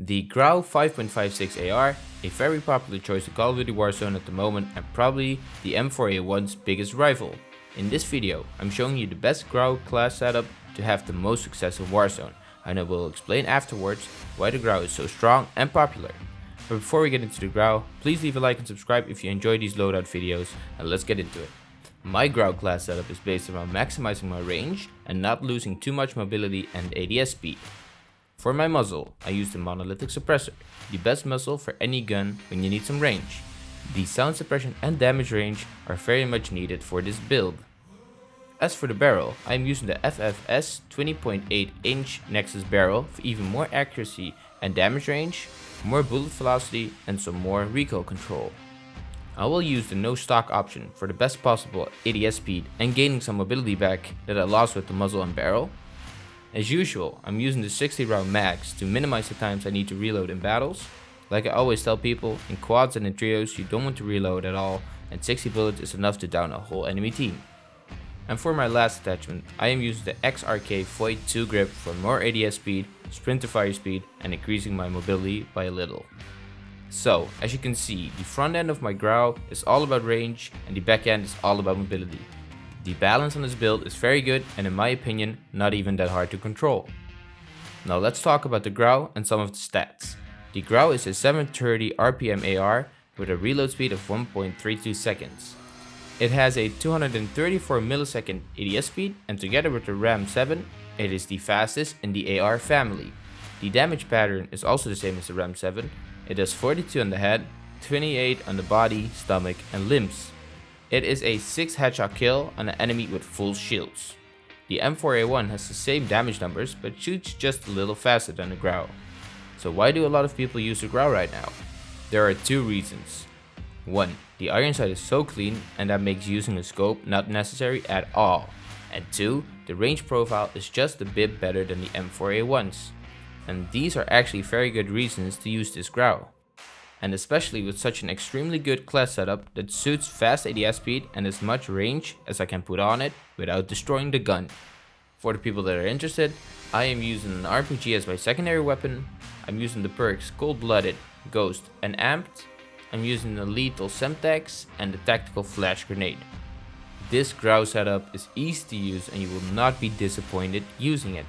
The Grau 5.56 AR, a very popular choice in Call of Duty Warzone at the moment and probably the M4A1's biggest rival. In this video, I'm showing you the best Grau class setup to have the most success in Warzone, and I will explain afterwards why the Grau is so strong and popular. But before we get into the Grau, please leave a like and subscribe if you enjoy these loadout videos, and let's get into it. My Grau class setup is based around maximizing my range and not losing too much mobility and ADS speed. For my muzzle, I use the monolithic suppressor, the best muzzle for any gun when you need some range. The sound suppression and damage range are very much needed for this build. As for the barrel, I am using the FSS 20.8 inch Nexus barrel for even more accuracy and damage range, more bullet velocity and some more recoil control. I will use the no stock option for the best possible ADS speed and gaining some mobility back that I lost with the muzzle and barrel, as usual, I'm using the 60 round mags to minimize the times I need to reload in battles. Like I always tell people, in quads and in trios you don't want to reload at all and 60 bullets is enough to down a whole enemy team. And for my last attachment, I am using the XRK Void 2 grip for more ADS speed, sprint to fire speed and increasing my mobility by a little. So, as you can see, the front end of my Grau is all about range and the back end is all about mobility. The balance on this build is very good and in my opinion not even that hard to control. Now let's talk about the Grau and some of the stats. The Grau is a 730 RPM AR with a reload speed of 1.32 seconds. It has a 234 millisecond ADS speed and together with the RAM 7 it is the fastest in the AR family. The damage pattern is also the same as the RAM 7. It does 42 on the head, 28 on the body, stomach and limbs. It is a 6 headshot kill on an enemy with full shields. The M4A1 has the same damage numbers but shoots just a little faster than the Grau. So why do a lot of people use the Grau right now? There are two reasons. 1. The iron sight is so clean and that makes using a scope not necessary at all. And 2. The range profile is just a bit better than the M4A1's. And these are actually very good reasons to use this Grau and especially with such an extremely good class setup that suits fast ADS speed and as much range as I can put on it without destroying the gun. For the people that are interested, I am using an RPG as my secondary weapon, I'm using the perks Cold Blooded, Ghost and Amped, I'm using the lethal Semtex and the tactical flash grenade. This Grau setup is easy to use and you will not be disappointed using it.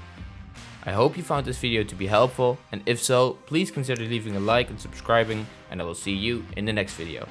I hope you found this video to be helpful and if so, please consider leaving a like and subscribing and I will see you in the next video.